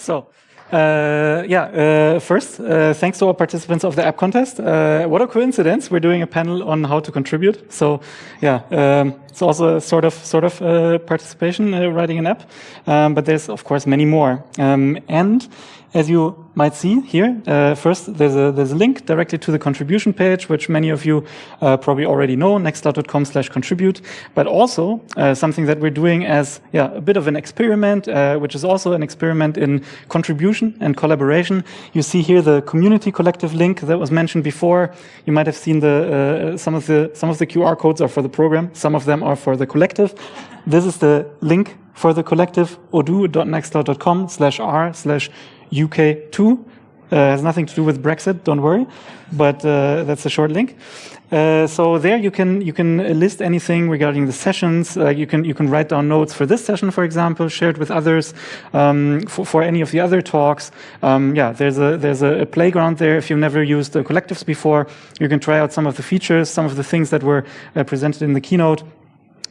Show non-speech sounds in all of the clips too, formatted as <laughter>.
So, uh, yeah, uh, first, uh, thanks to all participants of the app contest. Uh, what a coincidence! We're doing a panel on how to contribute. So, yeah, um, it's also sort of sort of uh, participation uh, writing an app, um, but there's of course many more. Um, and as you might see here, uh, first there's a there's a link directly to the contribution page, which many of you uh, probably already know, nextcloud.com/contribute. But also uh, something that we're doing as yeah a bit of an experiment, uh, which is also an experiment in contribution and collaboration. You see here the community collective link that was mentioned before. You might have seen the uh, some of the some of the QR codes are for the program, some of them are for the collective. This is the link for the collective odoo.nextcloud.com slash r slash UK2. Uh, has nothing to do with Brexit, don't worry, but uh, that's a short link. Uh, so there you can you can list anything regarding the sessions. You can you can write down notes for this session, for example, share it with others um, for, for any of the other talks. Um, yeah, there's a there's a, a, playground there. If you've never used the collectives before, you can try out some of the features, some of the things that were uh, presented in the keynote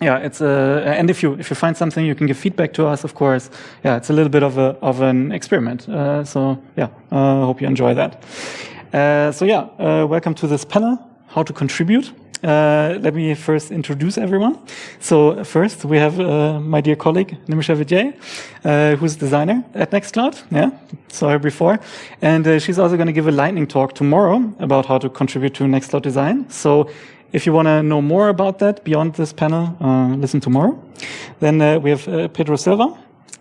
yeah, it's a, and if you if you find something, you can give feedback to us, of course. Yeah, it's a little bit of a of an experiment. Uh, so yeah, uh, hope you enjoy that. Uh, so yeah, uh, welcome to this panel, how to contribute. Uh, let me first introduce everyone. So first we have uh, my dear colleague Nimisha Vijay, who's designer at Nextcloud. Yeah, saw her before, and she's also going to give a lightning talk tomorrow about how to contribute to Nextcloud design. So if you want to know more about that beyond this panel, uh, listen tomorrow. Then uh, we have uh, Pedro Silva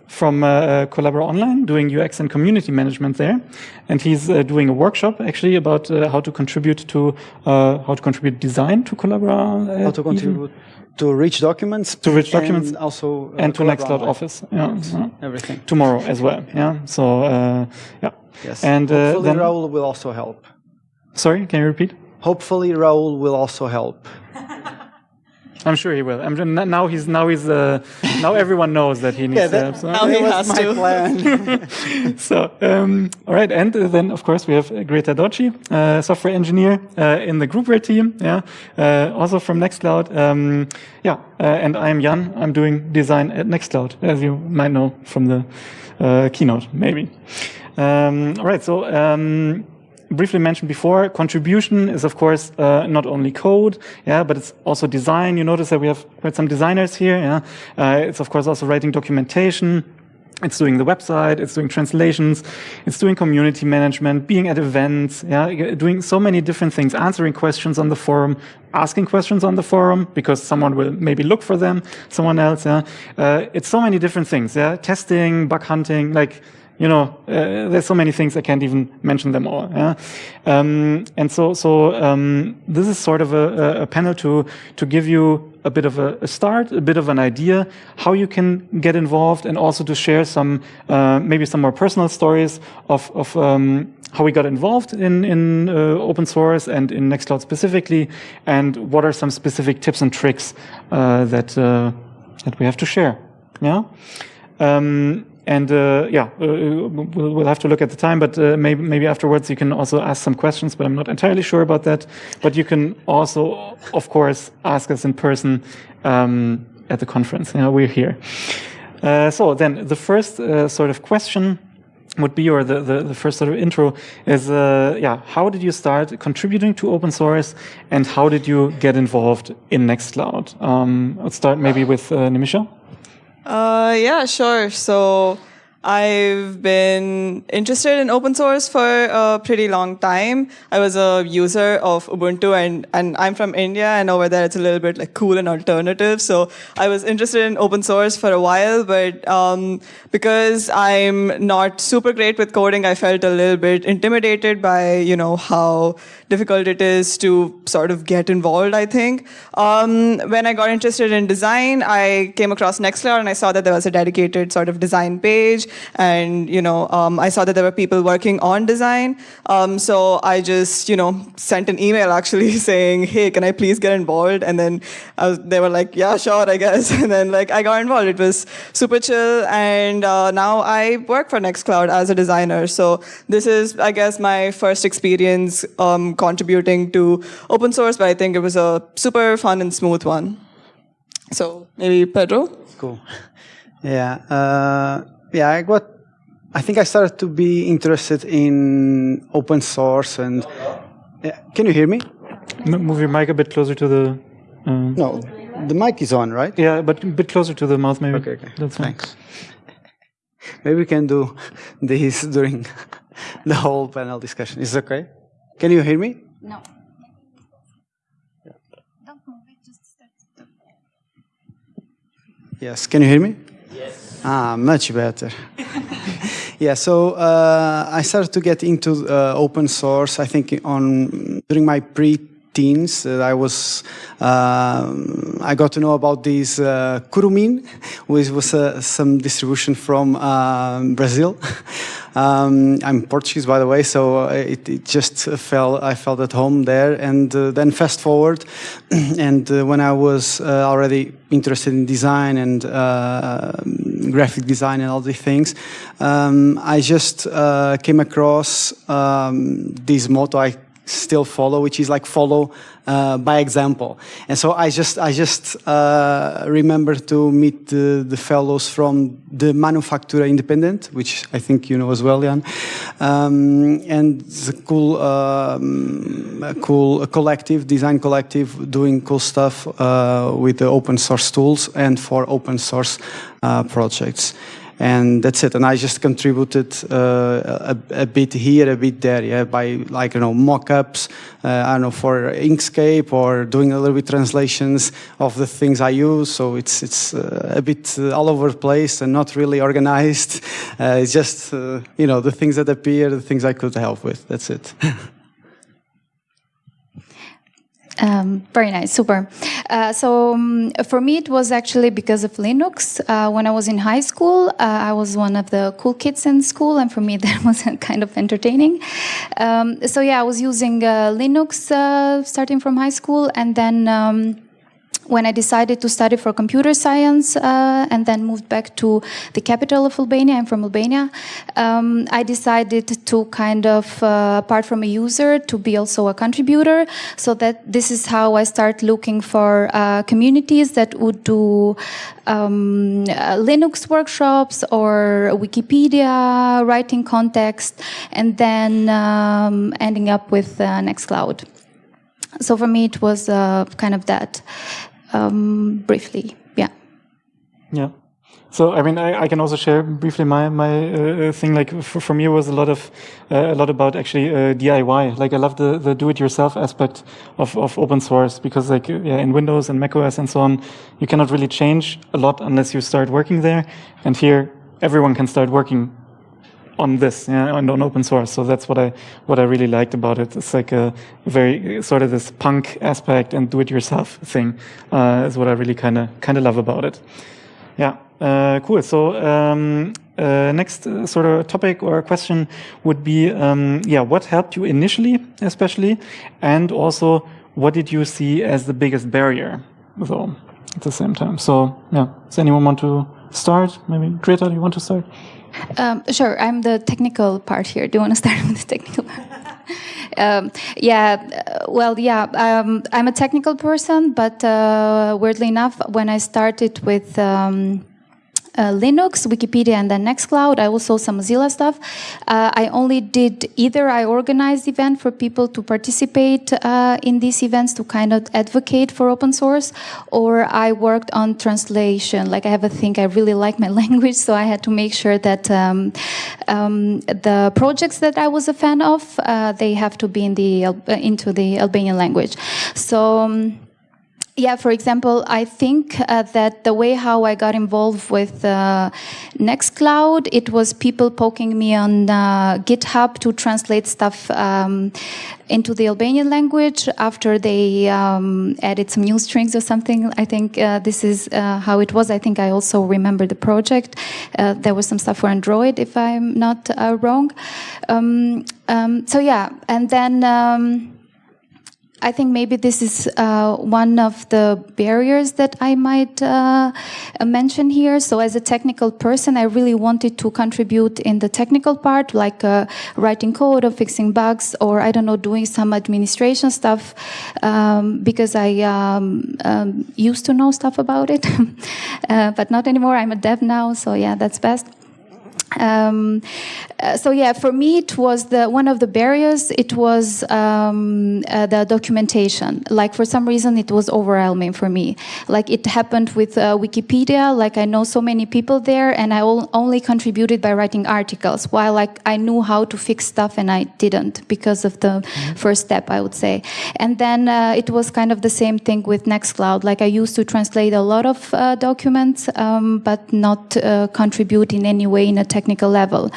from uh, uh, Collabora Online doing UX and community management there. And he's uh, doing a workshop actually about how to contribute to, how to contribute design to Collabora. how to contribute to rich documents. To rich documents. And also. and to Nextcloud Office. Yeah, yeah. Everything. Tomorrow as well. Yeah. So, yeah. Yes. And Hopefully then, Raul will also help. Sorry, can you repeat? Hopefully, Raul will also help. <laughs> I'm sure he will. I'm, now he's now he's uh, now everyone knows that he needs yeah, that, help. So. Now he has my to. plan. <laughs> so um, all right, and uh, then of course we have Greta Doçi, uh, software engineer uh, in the groupware team. Yeah, uh, also from Nextcloud. Um, yeah, uh, and I'm Jan. I'm doing design at Nextcloud, as you might know from the keynote, maybe. Um, all right, so. Briefly mentioned before, contribution is of course uh, not only code, yeah, but it's also design. You notice that we have quite some designers here. Yeah, uh, it's of course also writing documentation. It's doing the website, it's doing translations, it's doing community management, being at events, yeah, doing so many different things, answering questions on the forum, asking questions on the forum because someone will maybe look for them, someone else, yeah. Uh, it's so many different things, yeah, testing, bug hunting, like you know, uh, there's so many things I can't even mention them all. Yeah? Um, and so, so um, this is sort of a, a, panel to to give you a bit of a, a, start, a bit of an idea how you can get involved, and also to share some uh, maybe some more personal stories of of um, how we got involved in in uh, open source and in Nextcloud specifically, and what are some specific tips and tricks uh, that uh, that we have to share. Yeah. Um, and uh, yeah, uh, we'll, we'll, have to look at the time, but uh, maybe, maybe afterwards you can also ask some questions, but I'm not entirely sure about that. But you can also, of course, ask us in person um, at the conference. You know, we're here. Uh, so then the first uh, sort of question would be, or the, the, the, first sort of intro is, uh, yeah, how did you start contributing to open source and how did you get involved in Nextcloud? Um, let's start maybe with Nimisha. Uh, yeah, sure. So I've been interested in open source for a pretty long time. I was a user of Ubuntu and, and I'm from India and over there it's a little bit like cool and alternative. So I was interested in open source for a while, but um, because I'm not super great with coding, I felt a little bit intimidated by, you know, how difficult it is to sort of get involved, I think. Um, when I got interested in design, I came across Nextcloud and I saw that there was a dedicated sort of design page. And, you know, um, I saw that there were people working on design. Um, so I just, you know, sent an email actually <laughs> saying, hey, can I please get involved? And then was, they were like, yeah, sure, I guess. <laughs> And then like I got involved. It was super chill. And uh, now I work for Nextcloud as a designer. So this is, I guess, my first experience um, contributing to open source, but I think it was a super fun and smooth one. So maybe Pedro? Cool. <laughs> Yeah. Uh, yeah, I got I think I started to be interested in open source and. Yeah, can you hear me? M- move your mic a bit closer to the. Uh, No, the mic is on, right? yeah, but a bit closer to the mouth, maybe. Okay, okay. That's fine. Thanks. <laughs> Maybe we can do this <laughs> during the whole panel discussion. Is it okay? Can you hear me? No. Don't move it, just. Yes. Can you hear me? Ah, much better. <laughs> yeah. So uh, I started to get into uh, open source. I think on during my pre-teens, uh, I was um I got to know about this uh, Kurumin, which was uh, some distribution from um Brazil. <laughs> Um, I'm Portuguese, by the way, so uh, it, it just fell. I felt at home there, and uh, then fast forward, <clears throat> and uh, when I was uh, already interested in design and uh, graphic design and all these things, um, I just uh, came across um, this motto I still follow, which is like follow uh, by example. And so I just I just uh, remember to meet the, the fellows from the Manufactura Independente, which I think you know as well, Jan. Um, and a cool, um, cool collective, design collective, doing cool stuff uh, with the open source tools and for open source uh, projects and that's it. And I just contributed uh, a, a, bit here, a bit there, yeah, by like you know mock-ups, uh, I don't know for Inkscape or doing a little bit translations of the things I use. So it's it's uh, a bit all over the place and not really organized. <laughs> Uh, it's just uh, you know the things that appear, the things I could help with. That's it. <laughs> Um, very nice, super. Uh, so um, for me, it was actually because of Linux. Uh, when I was in high school, uh, I was one of the cool kids in school, and for me, <laughs> that was kind of entertaining. Um, so yeah, I was using uh, Linux uh, starting from high school, and then. When I decided to study for computer science uh, and then moved back to the capital of Albania, I'm from Albania, um, I decided to kind of, uh, apart from a user, to be also a contributor. So that this is how I start looking for uh, communities that would do um, uh, Linux workshops or Wikipedia, writing context, and then um, ending up with uh, Nextcloud. So for me, it was uh, kind of that um, briefly. Yeah. Yeah. So I mean, I, I can also share briefly my my uh, thing. Like for, for me, was a lot of uh, a lot about actually uh, DIY. Like I love the the do-it-yourself aspect of of open source because like yeah, in Windows and macOS and so on, you cannot really change a lot unless you start working there. And here, everyone can start working on this yeah, and on open source. So that's what I what I really liked about it. It's like a very sort of this punk aspect and do-it-yourself thing uh, is what I really kind of kind of love about it. Yeah, uh, cool. So um, uh, next uh, sort of topic or question would be um, yeah, what helped you initially, especially, and also what did you see as the biggest barrier? So at the same time. So yeah, does anyone want to start? Maybe Greta, do you want to start? Um, sure, I'm the technical part here. Do you want to <laughs> start with the technical part? <laughs> um, yeah, uh, well, yeah, um, I'm a technical person, but uh, weirdly enough, when I started with um, uh, Linux, Wikipedia, and then Nextcloud. I also some Mozilla stuff. Uh, I only did either I organized event for people to participate uh, in these events to kind of advocate for open source, or I worked on translation. Like I have a thing, I really like my <laughs> language, so I had to make sure that um, um, the projects that I was a fan of, uh, they have to be in the into the Albanian language. So. Um, yeah, for example, I think uh, that the way how I got involved with uh, Nextcloud, it was people poking me on uh, GitHub to translate stuff um, into the Albanian language after they um, added some new strings or something. I think uh, this is uh, how it was. I think I also remember the project. Uh, there was some stuff for Android, if I'm not wrong. Um, um, so yeah, and then. I think maybe this is uh, one of the barriers that I might uh, mention here. So as a technical person, I really wanted to contribute in the technical part, like uh, writing code or fixing bugs, or I don't know, doing some administration stuff, um, because I um, um, used to know stuff about it, <laughs> uh, but not anymore. I'm a dev now, so yeah, that's best. Um, uh, so yeah, for me, it was the one of the barriers. It was um, uh, the documentation. Like for some reason, it was overwhelming for me. Like it happened with uh, Wikipedia. Like I know so many people there, and I only contributed by writing articles. While like I knew how to fix stuff, and I didn't because of the mm -hmm. first step, I would say. And then uh, it was kind of the same thing with Nextcloud. Like I used to translate a lot of uh, documents, um, but not uh, contribute in any way in a technical level.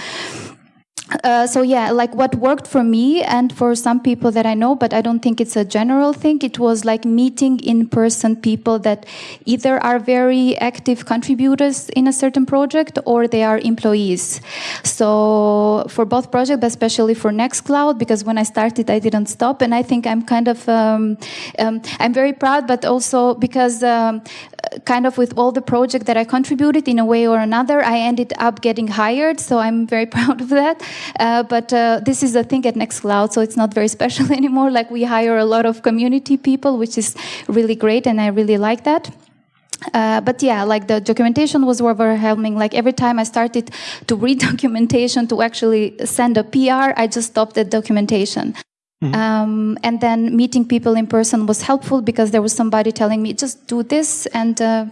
Uh, so yeah, like what worked for me and for some people that I know, but I don't think it's a general thing. It was like meeting in person people that either are very active contributors in a certain project or they are employees. So for both projects, but especially for Nextcloud, because when I started, I didn't stop. And I think I'm kind of, um, um, I'm very proud, but also because um, kind of with all the projects that I contributed in a way or another, I ended up getting hired. So I'm very <laughs> proud of that. Uh, but uh, this is a thing at Nextcloud, so it's not very <laughs> special anymore. Like we hire a lot of community people, which is really great, and I really like that. Uh, but yeah, like the documentation was overwhelming. Like every time I started to read <laughs> documentation to actually send a PR, I just stopped the documentation. Mm -hmm. um, and then meeting people in person was helpful because there was somebody telling me, just do this, and uh,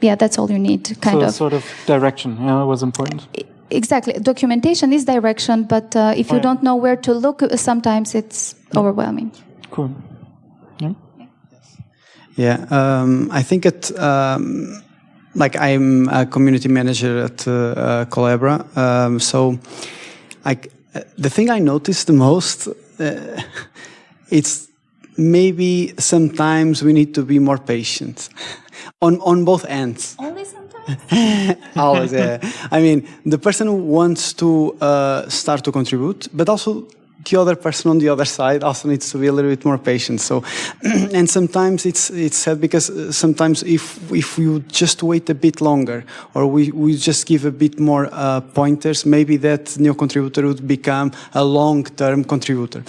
yeah, that's all you need. Kind so of sort of direction. Yeah, was important. Exactly. Documentation is direction, but uh, if you don't know where to look, sometimes it's yeah. overwhelming. Cool. Yeah. Yeah. Um, I think it. Um, like I'm a community manager at uh, uh, Collabora, um, so I, the thing I noticed the most, uh, <laughs> it's maybe sometimes we need to be more patient <laughs> on on both ends. Only sometimes. <laughs> Always, yeah. I mean, the person who wants to uh, start to contribute, but also the other person on the other side also needs to be a little bit more patient. So, <clears throat> and sometimes it's it's sad because uh, sometimes if if we just wait a bit longer or we, we just give a bit more uh, pointers, maybe that new contributor would become a long-term contributor.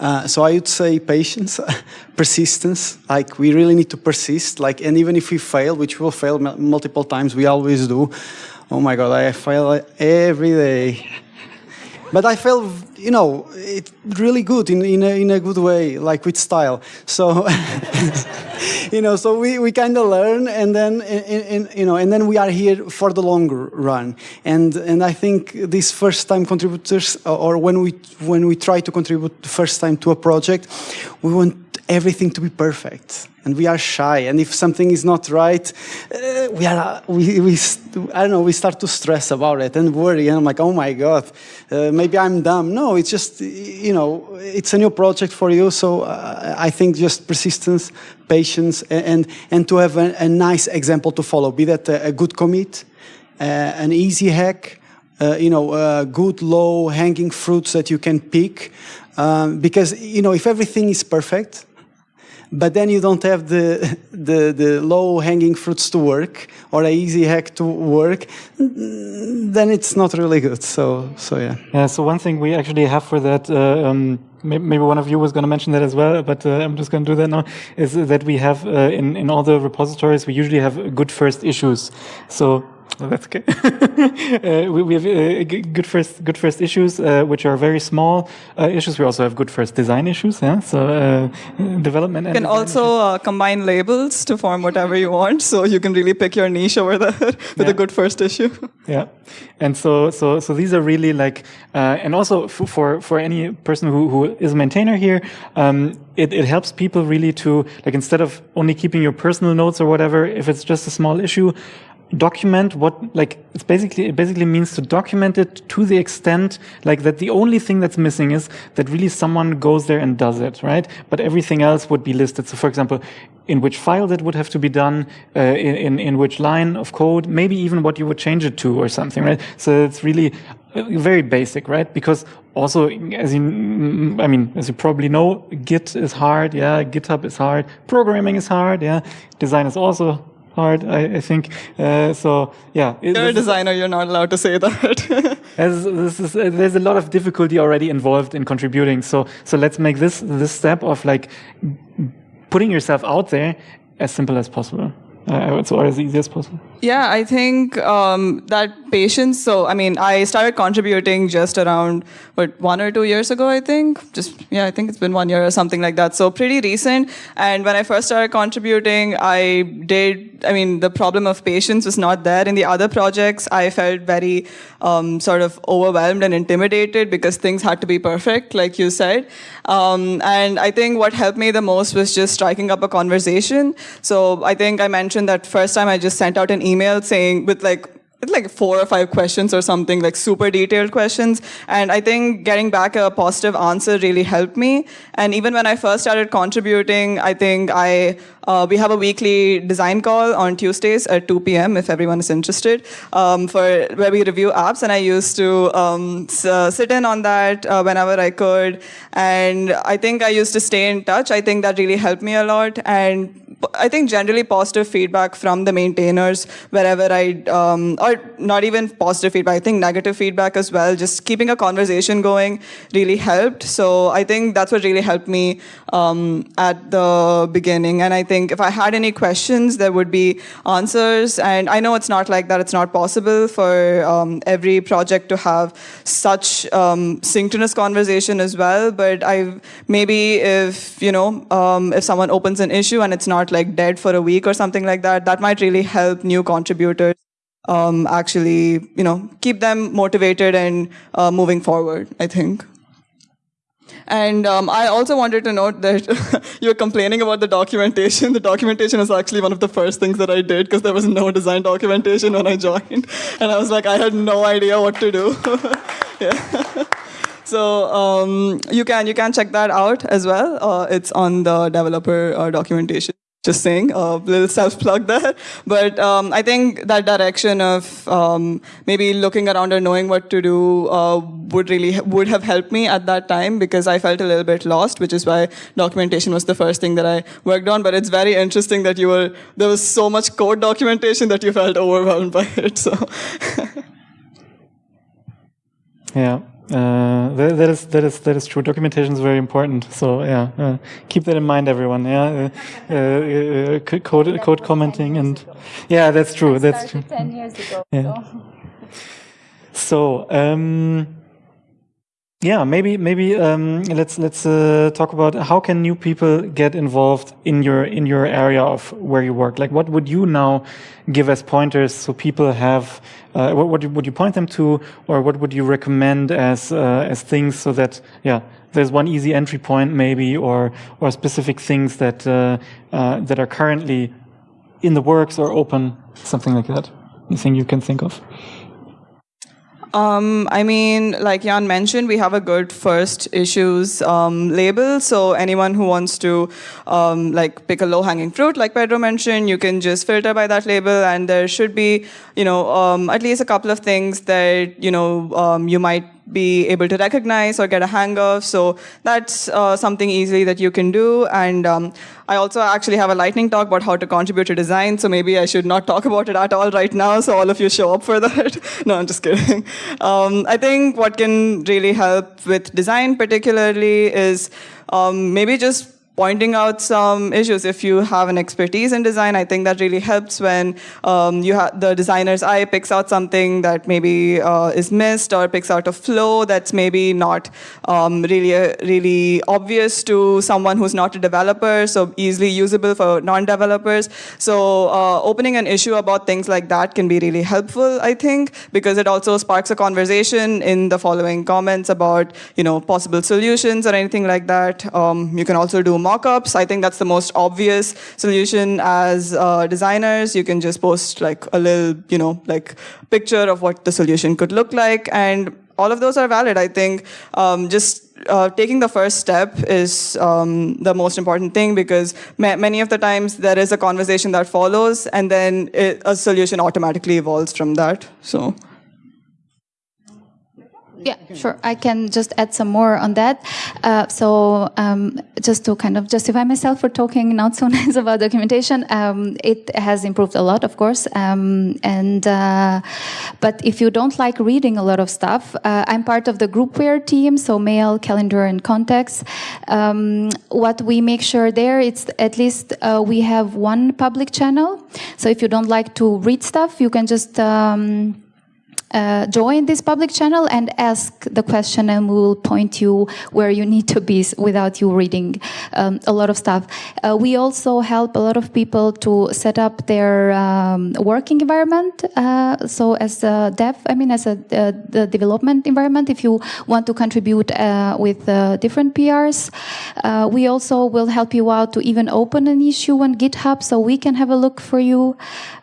Uh, so I would say patience, <laughs> persistence. Like we really need to persist. Like and even if we fail, which we'll fail multiple times, we always do. Oh my God, I fail every day. But I felt, you know, it really good in, in, a, in a good way, like with style. So, <laughs> you know, so we, we kind of learn and then, in, in, you know, and then we are here for the longer run. And, and I think these first time contributors, or when we, when we try to contribute the first time to a project, we want everything to be perfect and we are shy and if something is not right uh, we are uh, we, we i don't know we start to stress about it and worry and i'm like oh my god uh, maybe i'm dumb no it's just you know it's a new project for you so uh, i think just persistence patience and and to have a, a nice example to follow be that a, good commit uh, an easy hack uh, you know, good low hanging fruits that you can pick. Um, because, you know, if everything is perfect, but then you don't have the, <laughs> the, the low-hanging fruits to work or a easy hack to work, then it's not really good. So, so yeah. Yeah. So one thing we actually have for that. Uh, um, maybe one of you was going to mention that as well, but uh, I'm just going to do that now, is that we have uh, in, in all the repositories, we usually have good first issues. So Oh, <laughs> that's okay. <laughs> uh, we, we, have uh, good first good first issues, uh, which are very small uh, issues. We also have good first design issues. Yeah, so uh, development. You can also uh, combine labels to form whatever you want, so you can really pick your niche over there <laughs> with yeah. a good first issue. yeah, and so so so these are really like, and also for for any person who who is a maintainer here. Um, it, it helps people really to like instead of only keeping your personal notes or whatever if it's just a small issue document what like it's basically it basically means to document it to the extent like that the only thing that's missing is that really someone goes there and does it right? But everything else would be listed. So for example in which file that would have to be done uh, in, in in which line of code maybe even what you would change it to or something right? So it's really uh, very basic right? Because also as you i mean as you probably know git is hard yeah? Github is hard. Programming is hard yeah? Design is also hard, I, I think. Uh, so yeah, you're a designer. You're not allowed to say that. <laughs> as, is, uh, there's a lot of difficulty already involved in contributing. So so let's make this this step of like putting yourself out there as simple as possible. Uh, so as easy as possible. Yeah, I think um, that patience. So, I mean, I started contributing just around what one or two years ago. I think just yeah, I think it's been one year or something like that. So pretty recent. And when I first started contributing, I did. I mean, the problem of patience was not there in the other projects. I felt very um, sort of overwhelmed and intimidated because things had to be perfect, like you said. Um, and I think what helped me the most was just striking up a conversation. So I think I mentioned that first time I just sent out an email email saying with like like four or five questions or something, like super detailed questions. And I think getting back a positive answer really helped me. And even when I first started contributing, I think I uh, we have a weekly design call on Tuesdays at 2 p.m. if everyone is interested um, for where we review apps. And I used to um, uh, sit in on that uh, whenever I could. And I think I used to stay in touch. I think that really helped me a lot. And I think generally positive feedback from the maintainers wherever I, um, or not even positive feedback, I think negative feedback as well. Just keeping a conversation going really helped. So I think that's what really helped me um, at the beginning. And I think if I had any questions, there would be answers. And I know it's not like that. It's not possible for um, every project to have such um, synchronous conversation as well. But I maybe if you know um, if someone opens an issue and it's not like dead for a week or something like that, that might really help new contributors um, actually, you know, keep them motivated and uh, moving forward, I think. And um, I also wanted to note that <laughs> you were complaining about the documentation. The documentation is actually one of the first things that I did because there was no design documentation when I joined. And I was like, I had no idea what to do. <laughs> yeah. <laughs> So um, you can you can check that out as well. Uh, it's on the developer uh, documentation just saying a little self plug there. But um, i think that direction of um, maybe looking around and knowing what to do uh, would really would have helped me at that time because i felt a little bit lost which is why documentation was the first thing that i worked on. But it's very interesting that you were there was so much code documentation that you felt overwhelmed by it so. <laughs> Yeah uh, that, that is that is that is true. Documentation is very important. So yeah, uh, keep that in mind, everyone. Yeah, uh, uh, uh code code commenting and yeah, that's true. That's true. Ten years ago. Yeah. So. so um, yeah, maybe maybe um, let's let's uh, talk about how can new people get involved in your in your area of where you work. Like, what would you now give as pointers so people have? Uh, what would you, would you point them to, or what would you recommend as uh, as things so that yeah, there's one easy entry point maybe, or or specific things that uh, uh, that are currently in the works or open, something like that. Anything you can think of? Um, I mean, like Jan mentioned, we have a good first issues um, label. So anyone who wants to um, like pick a low hanging fruit, like Pedro mentioned, you can just filter by that label, and there should be, you know, um, at least a couple of things that you know um, you might be able to recognize or get a hang of. So that's uh, something easily that you can do. And um, I also actually have a lightning talk about how to contribute to design. So maybe I should not talk about it at all right now. So all of you show up for that. <laughs> no, I'm just kidding. Um, I think what can really help with design particularly is um, maybe just pointing out some issues. If you have an expertise in design, I think that really helps when um, you the designer's eye picks out something that maybe uh, is missed or picks out a flow that's maybe not um, really uh, really obvious to someone who's not a developer, so easily usable for non-developers. So uh, opening an issue about things like that can be really helpful, I think, because it also sparks a conversation in the following comments about you know possible solutions or anything like that. Um, you can also do mockups. I think that's the most obvious solution as uh, designers. You can just post like a little, you know, like picture of what the solution could look like. And all of those are valid. I think um, just uh, taking the first step is um, the most important thing because ma many of the times there is a conversation that follows and then it, a solution automatically evolves from that. So. Yeah, sure. I can just add some more on that. Uh, so, um, just to kind of justify myself for talking not so <laughs> nice about documentation, um, it has improved a lot, of course. Um, and uh, but if you don't like reading a lot of stuff, uh, I'm part of the groupware team, so mail, calendar, and contacts. Um, what we make sure there, it's at least uh, we have one public channel. So if you don't like to read stuff, you can just um, uh, join this public channel and ask the question and we will point you where you need to be without you reading um, a lot of stuff. Uh, we also help a lot of people to set up their um, working environment. Uh, so as a dev, I mean as a uh, the development environment, if you want to contribute uh, with uh, different PRs, we also will help you out to even open an issue on GitHub so we can have a look for you.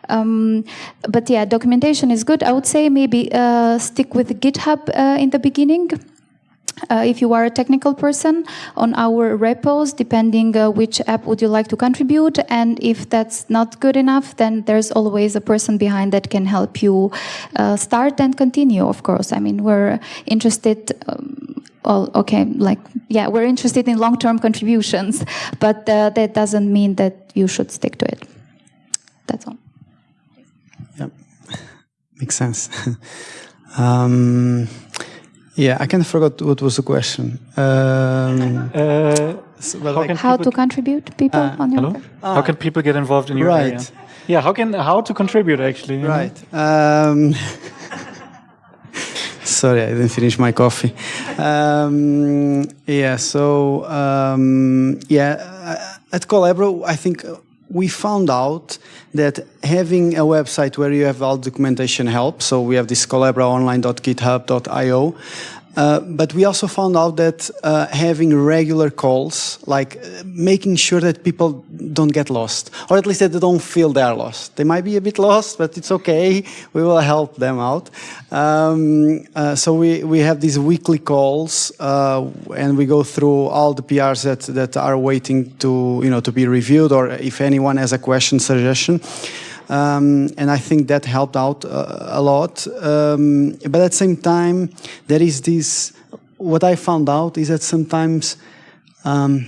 Um, but yeah, documentation is good. I would say maybe uh, stick with GitHub uh, in the beginning. Uh, if you are a technical person on our repos, depending uh, which app would you like to contribute, and if that's not good enough, then there's always a person behind that can help you uh, start and continue. Of course, I mean we're interested. Um, okay, like yeah, we're interested in long-term contributions, <laughs> but uh, that doesn't mean that you should stick to it. That's all. Makes sense. <laughs> um, yeah, I kind of forgot what was the question. Um, uh, well, how, like how to contribute people uh, on your hello? Ah. How can people get involved in your right. area? Yeah, how can how to contribute actually? Right. Um, <laughs> sorry, I didn't finish my coffee. Um, yeah. So um, yeah, at Collabora, I think we found out that having a website where you have all documentation helps. So we have this collaboraonline.github.io. Uh, but we also found out that uh, having regular calls, like uh, making sure that people don't get lost, or at least that they don't feel they're lost. They might be a bit lost, but it's okay. <laughs> We will help them out. Um, uh, so we, we have these weekly calls, and we go through all the PRs that, that are waiting to, you know, to be reviewed, or if anyone has a question, suggestion. Um, and I think that helped out uh, a lot. Um, but at the same time, there is this, what I found out is that sometimes um,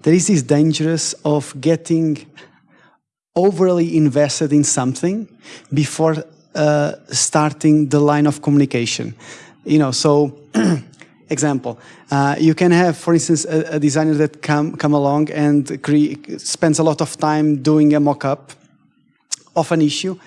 there is this dangerous of getting overly invested in something before uh, starting the line of communication. You know, so <clears throat> example, uh, you can have, for instance, a, a, designer that come come along and spends a lot of time doing a mock-up of an issue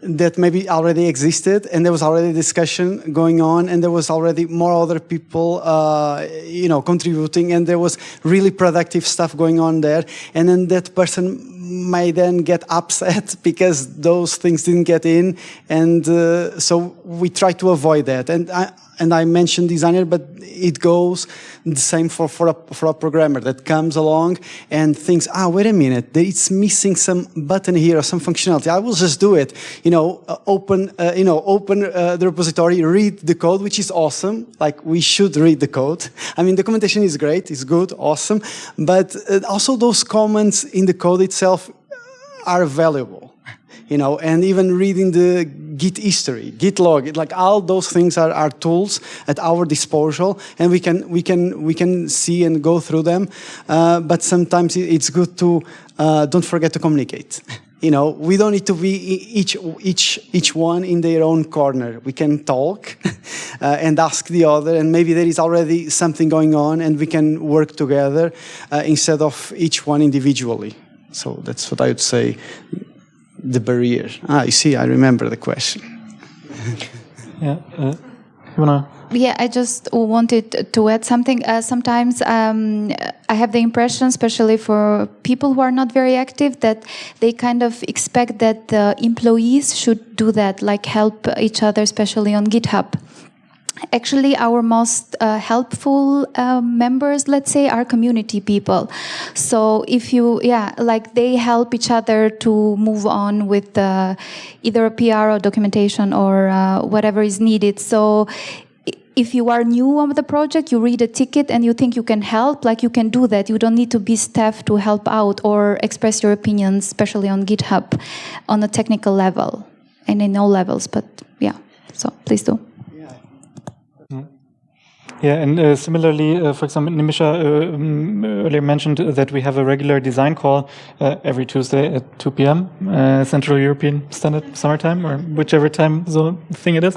that maybe already existed and there was already discussion going on and there was already more other people uh, you know contributing and there was really productive stuff going on there. And then that person may then get upset <laughs> because those things didn't get in and uh, so we try to avoid that and I, and I mentioned designer, but it goes the same for, for, a, for a programmer that comes along and thinks, ah, wait a minute, it's missing some button here or some functionality. I will just do it. You know, uh, open, uh, you know, open uh, the repository, read the code, which is awesome. Like we should read the code. <laughs> I mean, documentation is great, it's good, awesome. But uh, also those comments in the code itself are valuable you know, and even reading the Git history, Git log, like all those things are, are tools at our disposal, and we can we can we can see and go through them. Uh, but sometimes it's good to uh, don't forget to communicate. <laughs> You know, we don't need to be each each each one in their own corner. We can talk <laughs> uh, and ask the other, and maybe there is already something going on, and we can work together uh, instead of each one individually. So that's what I would say the barrier? Ah, you see, I remember the question. <laughs> yeah, uh, you wanna? Yeah, I just wanted to add something. Uh, sometimes um, I have the impression, especially for people who are not very active, that they kind of expect that the employees should do that, like help each other, especially on GitHub actually our most uh, helpful uh, members let's say are community people so if you yeah like they help each other to move on with uh, either a pr or documentation or uh, whatever is needed so if you are new on the project, you read a ticket and you think you can help, like you can do that. You don't need to be staff to help out or express your opinions, especially on GitHub, on a technical level and in all levels. But yeah, so please do. Yeah, and uh, similarly, uh, for example, Nimisha uh, um, earlier mentioned that we have a regular design call uh, every Tuesday at 2 p.m. Uh, Central European Standard Summertime, or whichever time zone thing it is.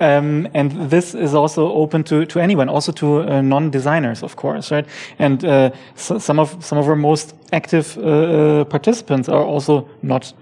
Um, and this is also open to, to anyone, also to uh, non-designers, of course, right? And so some of some of our most active participants are also not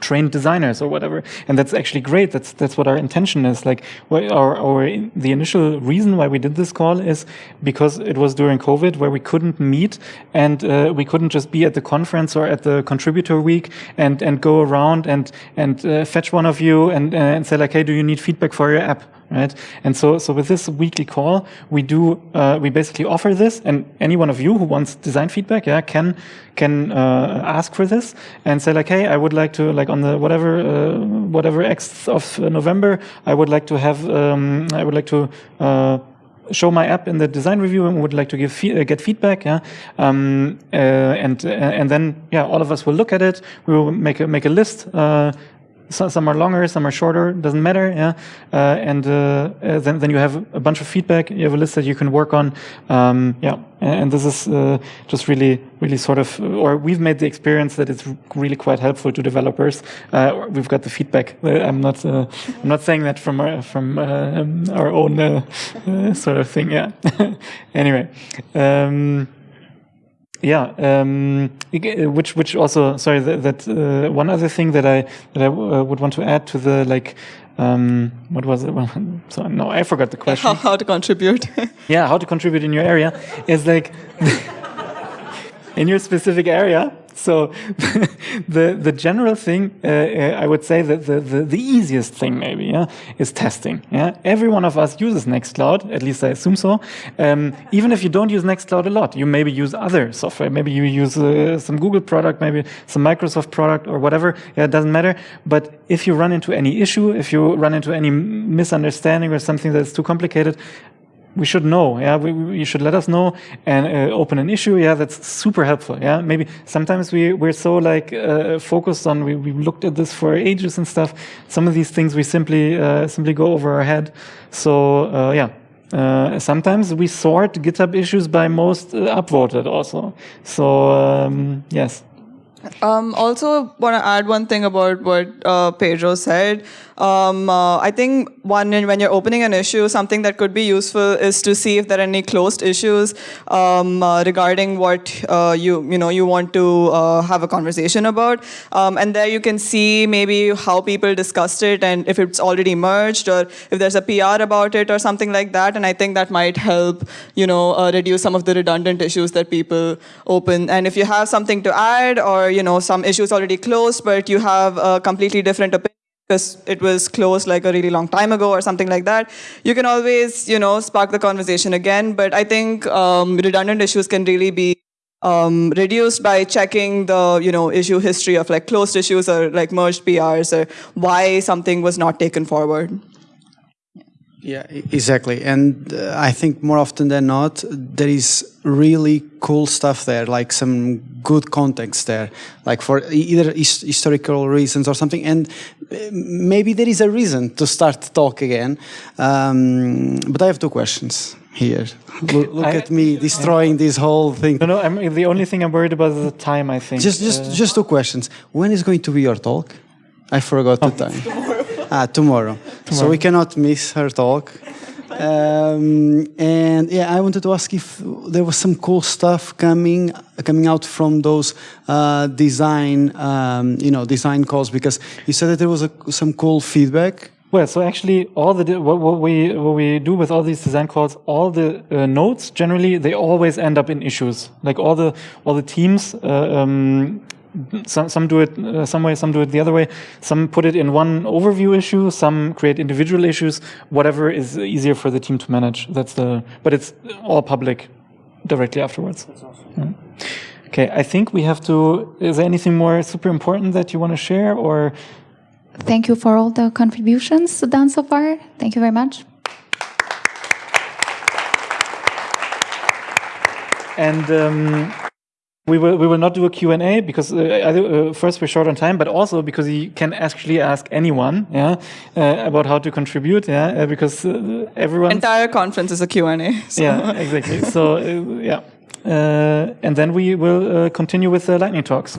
trained designers or whatever. And that's actually great. That's that's what our intention is. Like our, our the initial reason why we did this call is because it was during COVID where we couldn't meet and uh, we couldn't just be at the conference or at the contributor week and and go around and and uh, fetch one of you and uh, and say like, hey, do you need feedback for your app? Right? And so, so with this weekly call, we do, uh, we basically offer this, and any one of you who wants design feedback, yeah, can can uh, ask for this and say like, hey, I would like to like on the whatever uh, whatever X of November, I would like to have, um, I would like to. Uh, show my app in the design review and would like to give uh, get feedback yeah um, uh, and and then yeah all of us will look at it we will make a make a list uh, so, some are longer, some are shorter, doesn't matter. Yeah, uh, and uh, uh, then then you have a bunch of feedback. You have a list that you can work on. Um, yeah, and this is uh, just really really sort of, or we've made the experience that it's really quite helpful to developers. Uh, we've got the feedback. Uh, I'm not I'm not saying that from our from um, our own sort of thing. Yeah. <laughs> anyway. Um, yeah, um, which which also sorry that, that uh, one other thing that I that I uh, would want to add to the like um, what was it? <laughs> Well, so no, I forgot the <laughs> question. How, how to contribute? <laughs> yeah, how to contribute in your area is like in your specific area so <laughs> the the general thing uh, uh, I would say that the, the, the easiest thing maybe yeah is testing yeah. Every one of us uses Nextcloud at least I assume so. Um, even if you don't use Nextcloud a lot you maybe use other software. Maybe you use uh, some Google product maybe some Microsoft product or whatever yeah it doesn't matter. But if you run into any issue if you run into any misunderstanding or something that's too complicated we should know. Yeah, we, we, you should let us know and uh, open an issue. Yeah, that's super helpful. Yeah, maybe sometimes we we're so like uh, focused on we we looked at this for ages and stuff. Some of these things we simply uh, simply go over our head. So uh, yeah. Uh, sometimes we sort GitHub issues by most uh, upvoted also. So um, yes. Um, also, want to add one thing about what Pedro said. Um, uh, I think one when you're opening an issue, something that could be useful is to see if there are any closed issues um, uh, regarding what uh, you you know you want to uh, have a conversation about, um, and there you can see maybe how people discussed it and if it's already merged or if there's a PR about it or something like that. And I think that might help you know uh, reduce some of the redundant issues that people open. And if you have something to add or you know some issues already closed but you have a completely different opinion because it was closed like a really long time ago or something like that. You can always, you know, spark the conversation again. But I think um, redundant issues can really be um, reduced by checking the, you know, issue history of like closed issues or like merged PRs or why something was not taken forward. Yeah, exactly. And uh, I think more often than not, there is really cool stuff there, like some good context there, like for either his historical reasons or something. And uh, maybe there is a reason to start talk again. Um, but I have two questions here. Look, look I, at me destroying this whole thing. No, no. I'm, the only thing I'm worried about is the time. I think. Just, just, uh, just two questions. When is going to be your talk? I forgot oh. the time. <laughs> Ah, tomorrow. tomorrow. So we cannot miss her talk. Um, and yeah, I wanted to ask if there was some cool stuff coming coming out from those uh, design, um, you know, design calls because you said that there was a, some cool feedback. Well, so actually, all the what, what, we what we do with all these design calls, all the uh, notes generally they always end up in issues. Like all the all the teams uh, um, some, some do it uh, some way, some do it the other way. Some put it in one overview issue, some create individual issues, whatever is easier for the team to manage. That's the, but it's all public directly afterwards. Awesome. Yeah. Okay, I think we have to, is there anything more super important that you want to share or? Thank you for all the contributions done so far. Thank you very much. And um, we will we will not do a Q&A because uh, uh, first we're short on time, but also because you can actually ask anyone, yeah, uh, about how to contribute, yeah, uh, because uh, everyone entire conference is a Q&A. <laughs> So. Yeah, exactly. so uh, yeah, and then we will continue with the lightning talks.